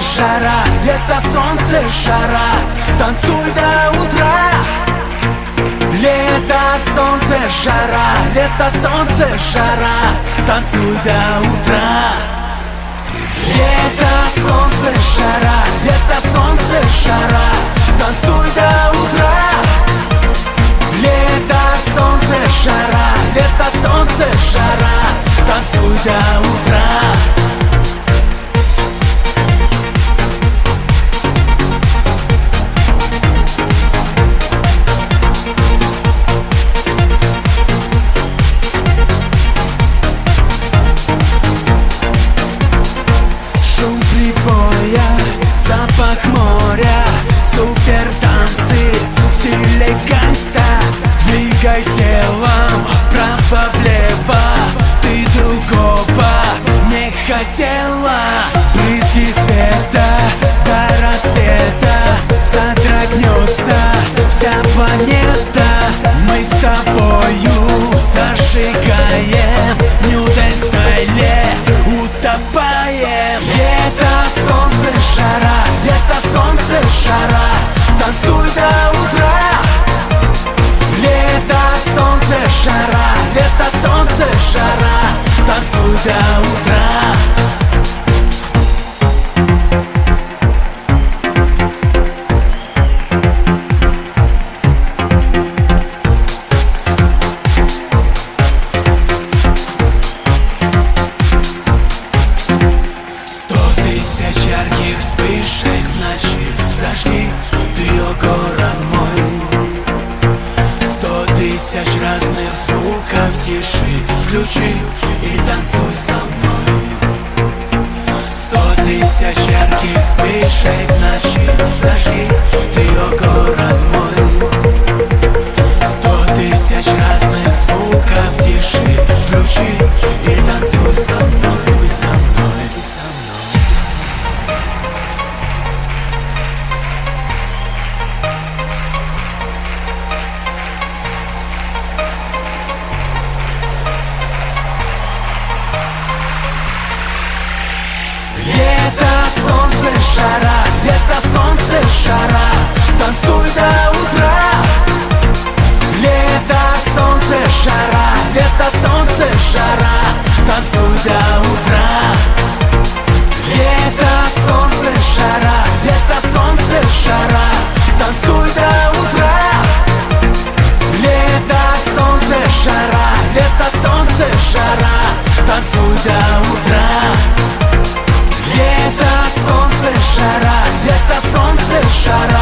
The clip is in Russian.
жара, лето, солнце, жара. Танцуй до утра. Лето, солнце, жара, лето, солнце, жара. Танцуй до утра. Лето, солнце, жара, лето, солнце, жара. Танцуй до утра. Лето, солнце, жара, лето, солнце, жара. Танцуй до утра планета. Мы с тобой. тысяч разных звуков тиши Включи и Шара Танцуй до утра Лето, солнце, шара. Лето, солнце, шара. Танцуй до утра Лето, солнце, шара. Лето, солнце, шара. Танцуй до утра Лето, солнце, шара. Лето, солнце, жара Танцуй до утра shut up.